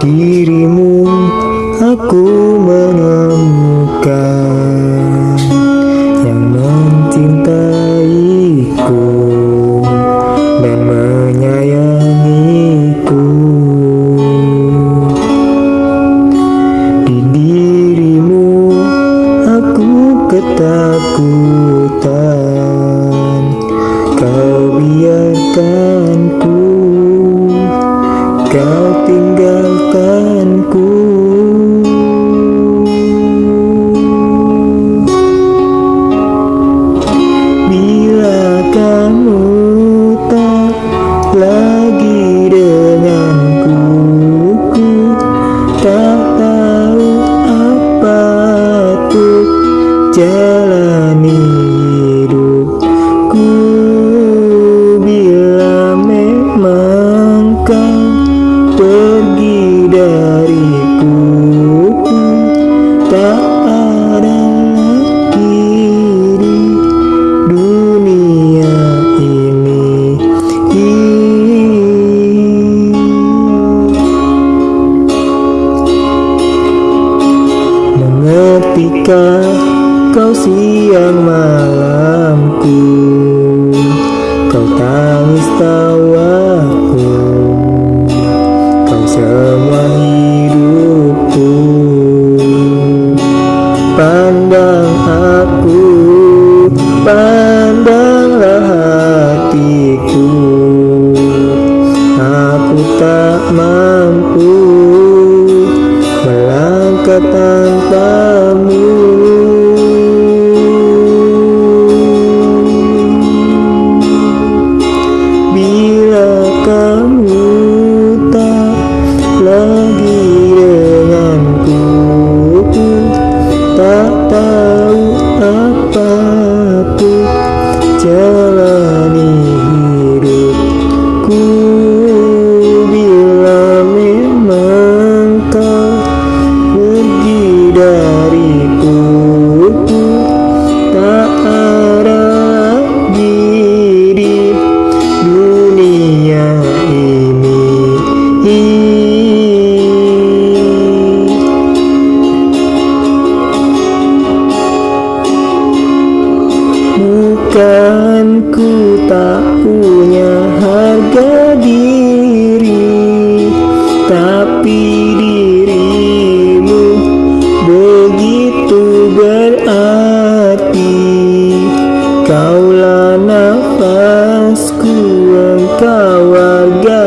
dirimu aku menemukan em nhớ ketika kau siang malamku Kau tangis tawaku. Kau semua hidupku Pandang aku Pandanglah hatiku. Aku tak mau ku tak punya harga diri Tapi dirimu begitu berarti. Kaulah nafasku engkau warga